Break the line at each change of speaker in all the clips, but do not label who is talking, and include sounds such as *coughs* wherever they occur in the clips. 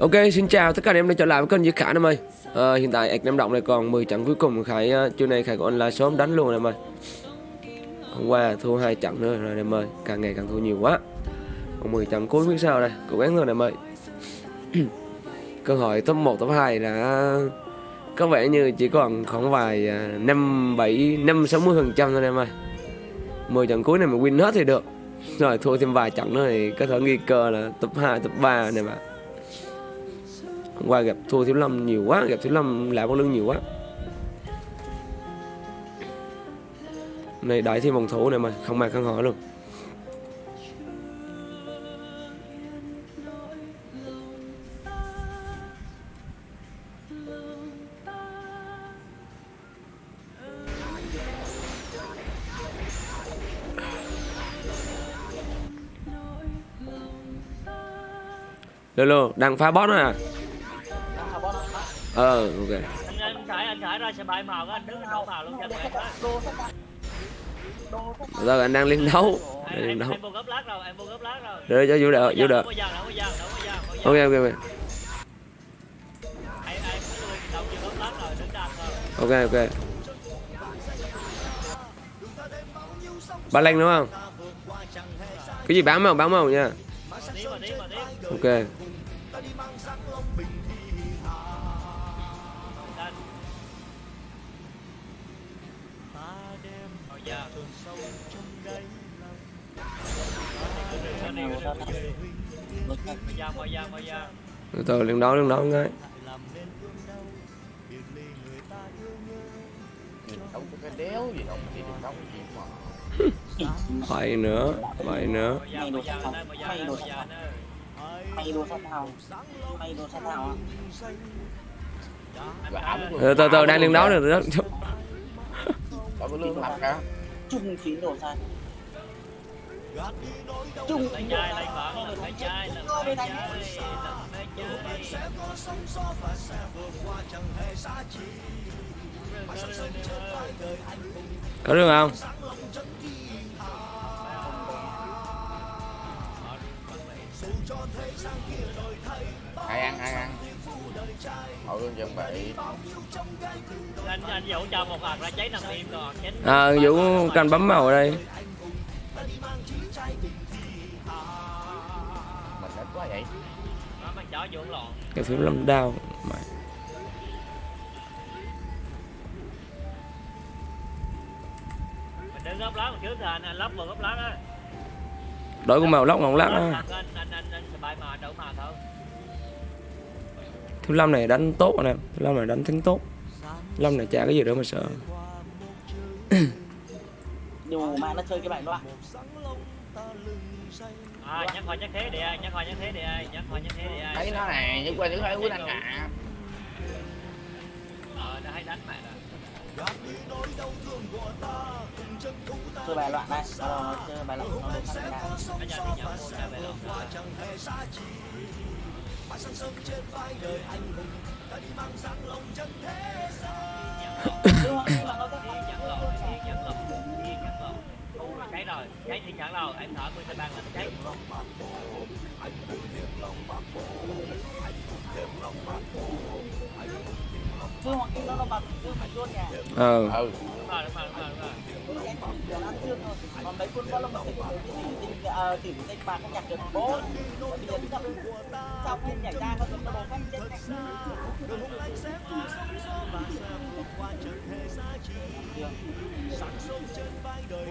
Ok, xin chào tất cả anh em đã trở lại với kênh Duy Khải em ơi ờ, à, Hiện tại ạch Nam Động này còn 10 trận cuối cùng Khải uh, trưa nay Khải có online sớm đánh luôn em ơi Hôm qua thua hai trận nữa rồi em ơi Càng ngày càng thua nhiều quá. Còn 10 trận cuối biết sao đây, cố gắng thôi em ơi Cơ hội top 1, top 2 là có vẻ như chỉ còn khoảng vài uh, 5, 7, 5, 60% thôi em ơi 10 trận cuối này mà win hết thì được. Rồi thua thêm vài trận nữa thì có thể nghi cơ là top 2, top 3 này mà Hôm qua gặp thua Thiếu Lâm nhiều quá Gặp Thiếu Lâm lại con lưng nhiều quá Này đợi thêm vòng thủ này mà Không mặc khăn hỏi luôn Lolo, đang phá boss nữa à? Ờ, ok.
anh khải anh khải ra xe bay màu á anh đứng anh màu luôn cho em
Giờ anh đang lên đấu. Đang
em
đấu.
rồi rồi
Để cho
có giang không có
Ok ok ok.
rồi rồi
Ok ok. Ba Lanh đúng không? Cái gì bán màu bán màu nha. Ok.
Mày đồ sát thao mày đồ sát thao á
và ẩm
Từ từ, từ đang lên đấu được đó.
mặt cả
chung chín đồ
chai
Có được không?
ai ăn ai ăn? hội lương chuẩn bị.
Anh anh dẫu cho một hạt ra cháy nằm im rồi. Chết
À, Vũ cần bấm màu ở đây. Cái phím lâm đao. Mày. Đổi con màu lóc ngọn lát á.
anh
Lâm này đánh tốt anh em. thứ Lâm này đánh thắng tốt. Lâm này chả cái gì đâu mà sợ.
đồ mà nó chơi cái bài đó ạ
à nhắc hoa nhắc thế đi ai nhắc hoa nhắc thế đi ai nhắc hoa nhắc thế đi ai
thấy nó nè nhưng qua thứ thấy quý anh à
ờ nó hay đánh mày rồi.
Chơi bài loạn này. Ờ, chơi bài loạn nó đồ sát ra
nó ra thì nhỏ ra về lòng
chứ mà nhưng mà nó rất
thiên chẳng lộn thiên chẳng lộn thiên chẳng lộn u là cháy rồi cháy thiên chẳng lộn em thở của xe ban là nó cháy
chứ hoặc khi nó nó bật chứ phải luôn nhà.
Ờ.
ừ.
Đúng rồi đúng rồi đúng rồi đúng
ăn thôi còn mấy quân có lông thì chỉ tinh ờ chỉ không nhặt được bố bây giờ nó sau khi nhảy ra có nó đồ phanh chết này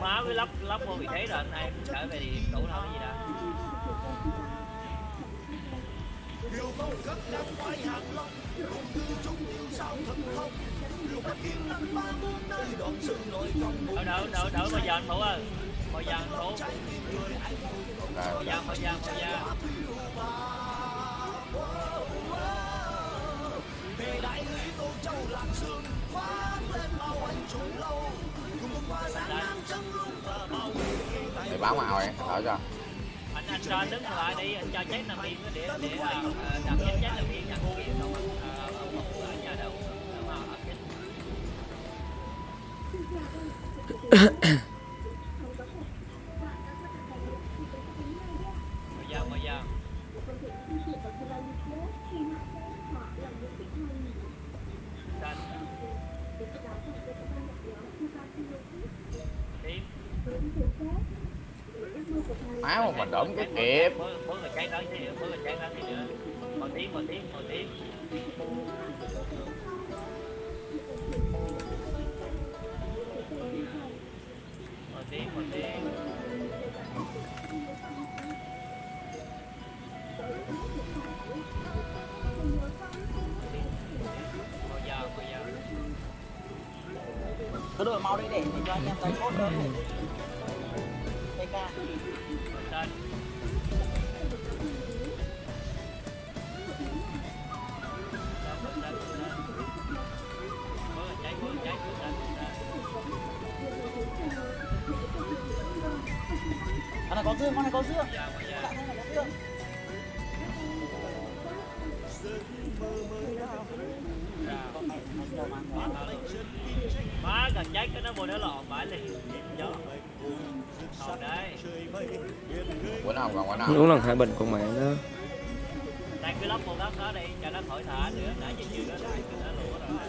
mua với lắp lắp vô vị thế rồi anh em trở về thì đủ thôi cái gì đâu đỡ đỡ đỡ đỡ bây giờ anh phụ ơi. Bây giờ anh phụ
rồi
bây giờ bây giờ bây giờ
thì báo màu ấy ở cho
anh cho đứng lại đi anh cho chết nằm yên để để ờ, ờ, đặt chết chết nằm yên xong ờ, ờ, một ở nhà đâu không? Ở
mà dầu cái kịp
cứ đổi mau đi để cho anh em lấy cốt đỡ PK ca. dương con này có dương
dầu.
Dạ, con này có dương
má gần cháy cái nó vô nó lọn bãi liền gió. Hầu đây.
Bữa nào còn bữa nào.
Uống lần hai bình con mẹ nó
đang cứ lắp một góc đó đi cho nó khỏi thả nữa. Nãy giờ chiều đó nó nó lụa rồi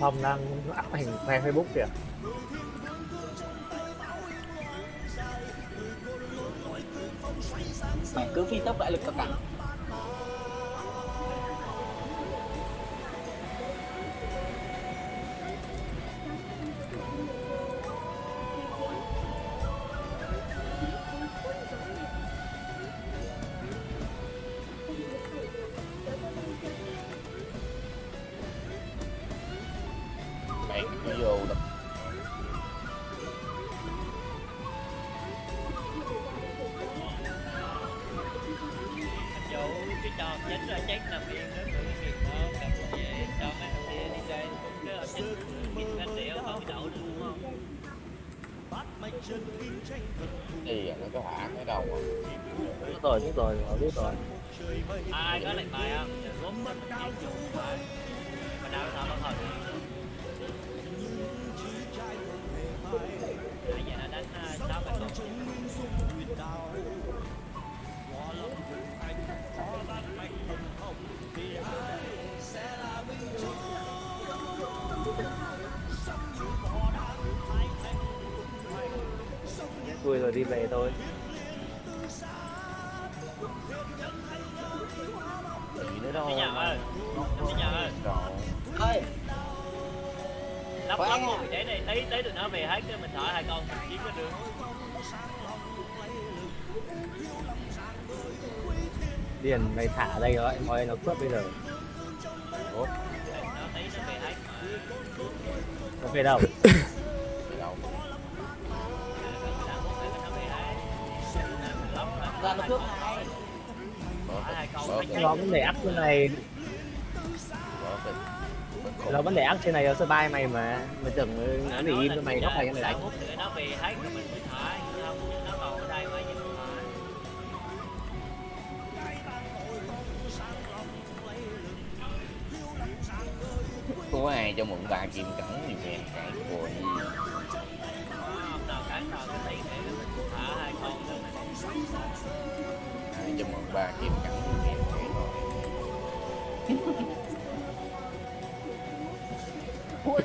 Phong đang áp hình khoe Facebook kìa.
Mày cứ phi tốc đại lực cao cả.
Gì nó có hả? Cái đầu à.
Biết rồi, biết rồi, họ biết rồi.
Ai có lệnh bài không? Bài mà đau sao nó thật
rồi đi về thôi.
Gì nữa đâu
Đi nhà ơi Đi nhà ơi.
ơi
lắp lắp một trí này tí tí tụi nó về hết cái mình thở hai con mình chiếm cái đường
Điền mày thả đây rồi, mọi nó cướp bây giờ.
Ủa
nó tí nó về hết
Nó đâu *coughs*
ra nó cướp hai
vấn đề áp trên này. Nó vấn đề áp trên này nó sơ bay mày mà. Mày tưởng nó để im cho mày nó phải cho mày đánh
phút nữa nó về hết rồi mình mới thả không nó còn ở đây mới nhìn thả
có ai cho mượn ba kim cẩn gì kìa cái của gì
mình
cho mượn ba kiếm cắn gì kìa rồi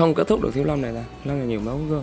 không kết thúc được thiếu lâm này là lâm này nhiều máu cơ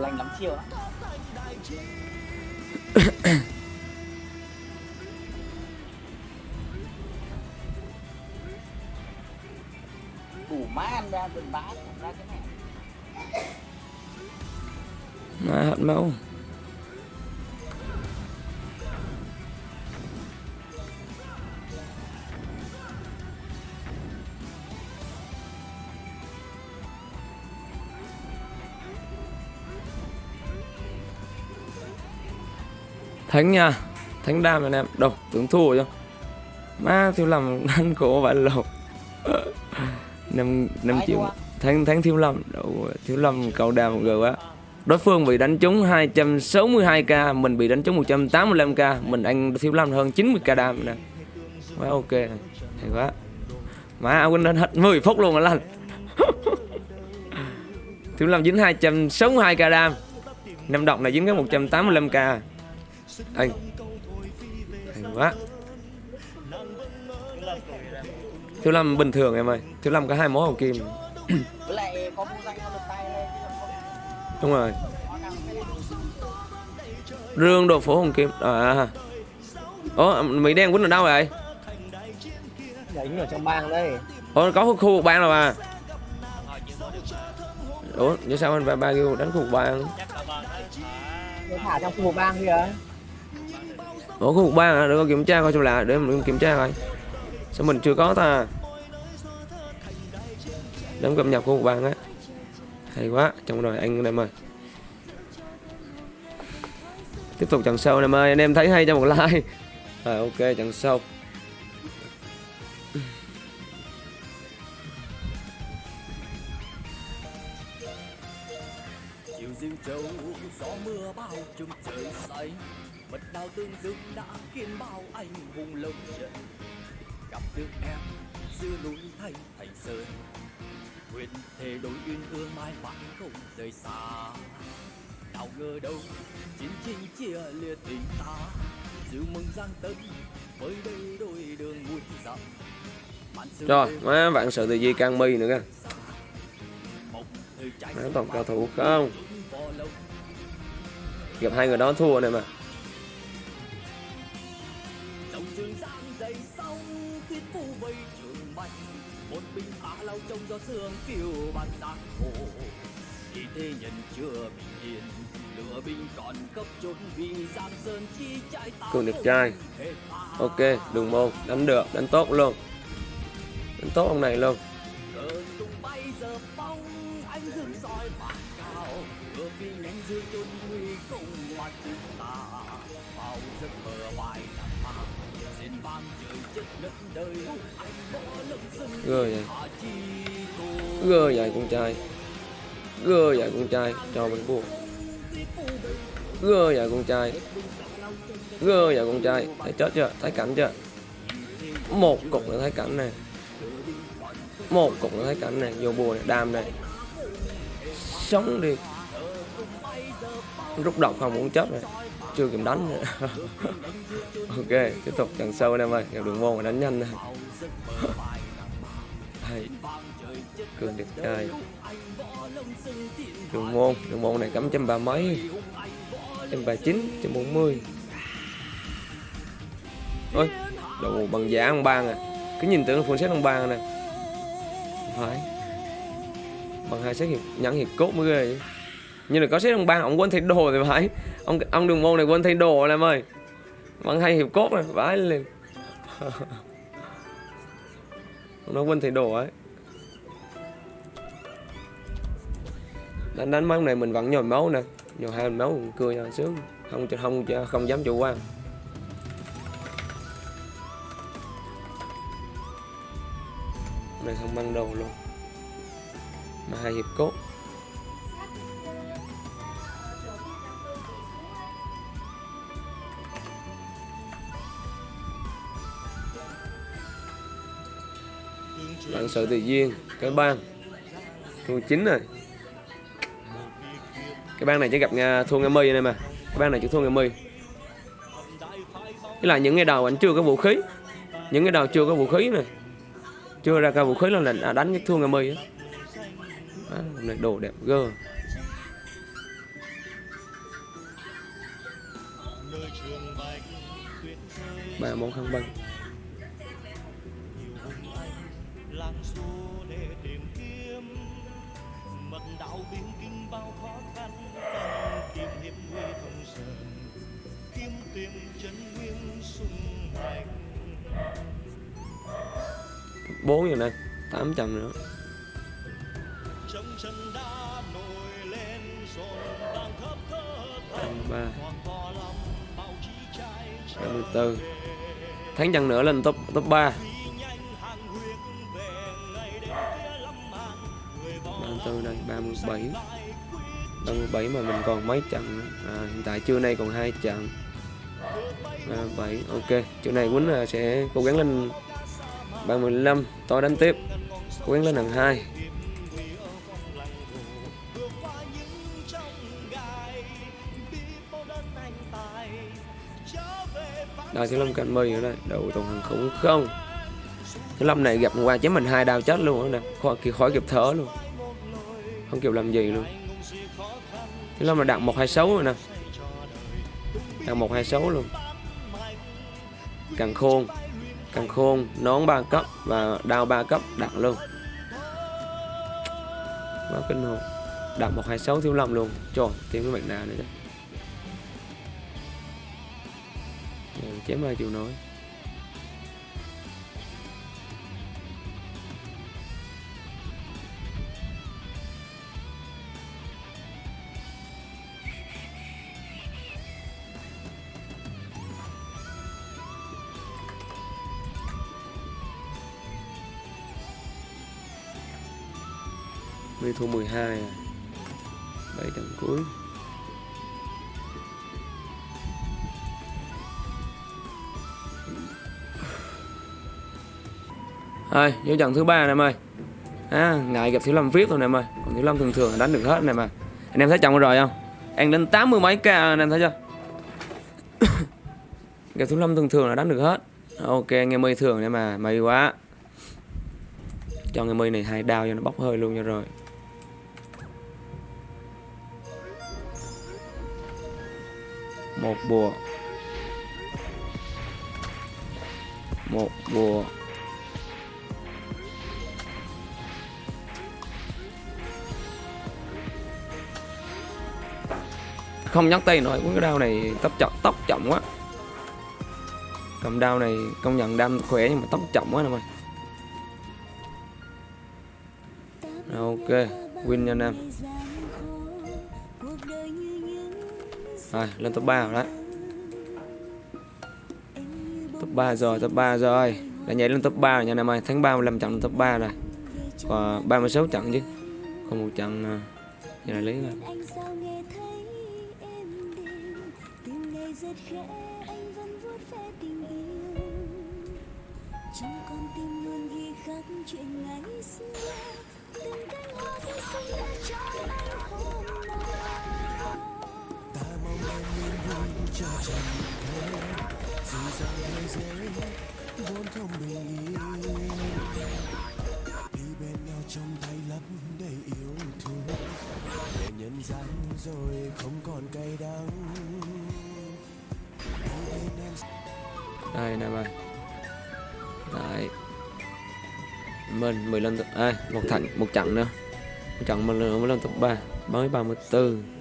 lành lắm chiều á *coughs* đủ má ăn ra từng ra cái này.
Má hận máu thắng nha. Thắng đam anh em. Đâu tưởng thua rồi má thiếu lầm đánh cổ bạn lột năm năm triệu thắng thắng thiếu lầm đâu thiếu lầm cầu đam gờ quá. Đối phương bị đánh trúng 262k mình bị đánh trúng 185k mình anh thiếu lâm hơn 90k đam nè. Quá ok hay quá. Má quên đến hết 10 phút luôn rồi lành. *laughs* Thiếu lâm dính 262k đam. Năm độc này dính cái 185k anh. Hay quá. Thiếu lâm bình thường em ơi. Thiếu lâm có hai mối hồng kim. Đúng rồi. Rương đồ phố hồng kim. À ủa mỹ đen quýnh ở đâu vậy?
Đánh ở trong bang đây
ủa có khu vực bang
chưa có được mà
ủa như sao anh ba ba kêu đánh khu vực bang?
Thả
trong khu vực bang kìa
ủa khu vực ban à để con kiểm tra coi xem là để mình kiểm tra coi. Sao mình chưa có ta? Đấm cập nhật khu vực ban á. Hay quá. Trong rồi anh em ơi. Tiếp tục trận sau em ơi. Anh em thấy hay cho một like. Rồi, ok trận sau
tương dương đã khiến bao anh hùng lộng trận gặp được em giữa núi thành thành sơn nguyện thề đôi uyên ương mãi mãi không rời xa. Nào ngờ đâu chiến tranh chia lìa tình ta dịu mừng giang tân với đây đôi đường muôn dặm.
Rồi má bạn sợ từ gì can mi nữa kìa. Má toàn cao thủ không? gặp hai người đó thua này mà
gió sương phiêu bạt giang hồ. Khi thế nhân chưa bình yên lửa binh còn cấp chốn vì giang sơn chi trái tao
cường đẹp trai. ok đường môn đánh được đánh tốt luôn. Đánh tốt ông này luôn.
Dưới chốn nguy cùng hoa chúng ta. Vào giấc mơ hoài nằm
gơ vậy. Gơ vậy con trai. Gơ vậy con trai. Cho mình buồn gơ vậy con trai. Gơ vậy con trai. Thấy chết chưa? Thấy cảnh chưa? Một cục là thấy cảnh này một cục là thấy cảnh này vô bùa này đam này sống đi. Rút độc không muốn chết này chưa kịp đánh nữa. *laughs* ok, tiếp tục trận sâu anh em ơi. Gặp đường môn mà đánh nhanh này *laughs* hay. Cường đẹp trai. Đường môn đường môn này cắm trăm ba mấy? Trăm ba chín trăm bốn mươi. Ôi, đồ bằng giả ông bang à. Cứ nhìn tưởng là full set ông bang này phải. Bằng hai xét hiệp nhẫn hiệp cốt mới ghê vậy nhưng là có set ông bang ông quên thay đồ thì phải. Ông ông đường môn này quên thay đồ rồi em ơi. Bằng hai hiệp cốt này phải liền. *laughs* Ông nó quên thay đồ ấy. Đánh đánh mấy này mình vẫn nhồi máu nè. Nhồi hai máu cũng cười cho sướng. Không không không, không dám chủ quan. Này không băng đầu luôn. Mà hai hiệp cốt. Sự tự nhiên. Cái bang. Thua chín rồi. Cái bang này chỉ gặp à, Nga thua Nga mi này mà. Cái bang này chỉ thua Nga mi cái là những ngày đầu anh chưa có vũ khí. Những cái đầu chưa có vũ khí này chưa ra cả vũ khí là lệnh à, đánh cái thua Nga mi á. Này đồ đẹp gơ ba món khăn băng. 4 giờ
lên
800 nữa. Ba ba mươi bốn tháng chăng nữa lên top top ba. Ba tư đây ba mươi bảy. Ba mươi bảy mà mình còn mấy trận à, hiện tại trưa nay còn hai trận. Ba bảy ok. Chỗ này quýnh à, sẽ cố gắng lên bàn mươi lăm đánh tiếp. Quyến lên hàng hai. Đào Thiếu Lâm cạnh mì ở đây Đầu tuần hàng khủng không. Thiếu Lâm này gặp qua chém mình hai đao chết luôn á nè khỏi, kì- khỏi kịp thở luôn. Không kịp làm gì luôn. Thiếu Lâm là đặt 126 rồi nè. Đặt 126 luôn. Càng khôn. Càng khôn, Nón 3 cấp Và đao 3 cấp đặng luôn. Quá kinh hồn. Đặng 126 Thiếu Lâm luôn. Trời, Thêm cái mặt nào nữa chứ chém ai chịu nói metro thua 12 à. 7 trận cuối. Rồi, vô trận thứ ba này em ơi à, Ngại gặp Thiếu Lâm viết thôi nè em ơi Còn Thiếu Lâm thường thường là đánh được hết này mà Anh em thấy trận rồi không? Anh đến 80 mấy k anh em thấy chưa? *coughs* Gặp Thiếu Lâm thường thường là đánh được hết. Ok, nghe mây thường nè mà May quá. Cho nghe mây này hai đao cho nó bốc hơi luôn cho rồi. Một bùa. Một bùa. Không nhắc tay nổi cái đao này tóc chậm tóc chậm quá. Cầm đao này công nhận đam khỏe nhưng mà tóc chậm quá nè mày ok, win nha anh em. Rồi, lên top 3 rồi đấy. Top 3 rồi, top 3 rồi. Đã nhảy lên top 3 rồi nha năm ơi. Tháng 35 trận lên top 3 rồi. Còn 36 trận chứ. Còn một trận à, giờ này lấy rồi.
Trong con tim luôn ghi khắc chuyện ngày xưa từng cánh hoa rơi xuống đã cho anh hôm
nay vốn không bình yên đi bên nhau trong tay lấp đầy yêu thương để nhân gian rồi không còn cay đắng
đây này mày. Đấy mình mười lần tập à, một thẳng một trận nữa. Một trận mình mới lần tập ba. Mới ba mươi bốn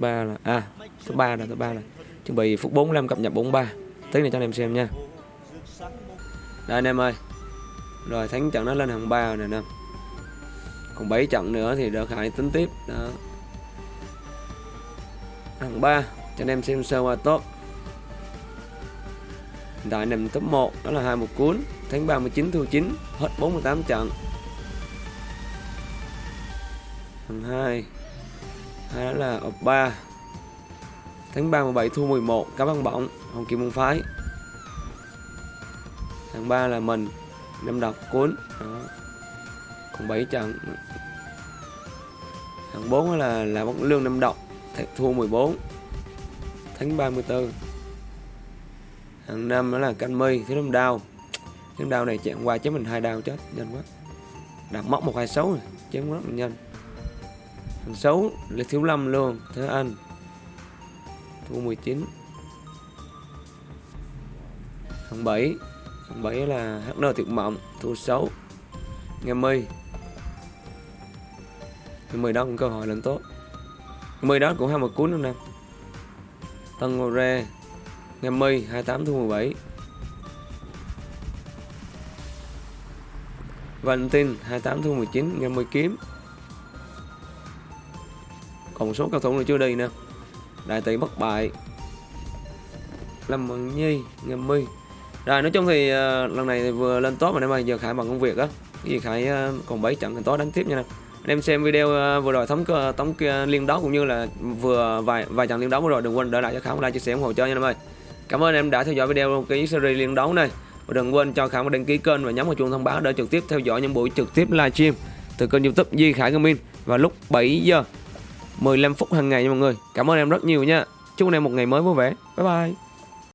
ba là à thứ ba là thứ ba là. Chuẩn bị phút 45 cập nhật 43 tí này cho anh em xem nha. Đây anh em ơi. Rồi, thắng trận nó lên hàng 3 rồi nè anh em còn 7 trận nữa thì đỡ khải tính tiếp. Đó. Hàng 3 cho anh em xem sơ qua tốt đại tại nằm top 1 đó là hai một cuốn. Tháng 39 thua 9 hết 48 trận hàng 2 hay đó là ập 3 tháng 3 17 thua 11 cá băng bỏng hồng kim môn phái. Tháng 3 là mình năm đọc cuốn. Đó. còn 7 trận. Tháng 4 là là bóng lương năm đọc thua 14 tháng 34 hàng năm đó là canh mi thứ năm đau thứ năm đau này chạm qua chứ mình hai đau chết, nhanh quá. Đặt móc một hai sáu rồi, chém rất là nhanh thằng xấu là thiếu lâm luôn, thế anh. Thua 19 thằng 7 thằng 7 là HN tuyệt mộng thua 6 nghe mi cái 10 đó cũng cơ hội lên tốt. 10 đó cũng hai một cuốn luôn nè. Tân Ngô Rê. Nghe Mi 28 thu 17 Valentin 28 thu 19 Nghe Mi kiếm. Còn một số cầu thủ nữa chưa đi nè. Đại tỷ bất bại. Lâm Bằng Nhi ngầm Mi Rồi nói chung thì uh, lần này thì vừa lên top mà em ơi Giờ Khải bằng công việc á. Cái gì Khải uh, còn 7 trận thì tối đánh tiếp nha nè. Anh em xem video ờ, vừa rồi thống tống liên đấu cũng như là vừa vài vài trận liên đấu vừa rồi đừng quên để lại cho khám like chia sẻ ủng hộ cho nha em ơi. Cảm ơn em đã theo dõi video cái series liên đấu này. Và đừng quên cho khám đăng ký kênh và nhấn vào chuông thông báo để trực tiếp theo dõi những buổi trực tiếp livestream từ kênh youtube Di Khải Gaming vào lúc 7 giờ. 15 phút hàng ngày nha mọi người. Cảm ơn em rất nhiều nha. Chúc anh em một ngày mới vui vẻ. Bye bye.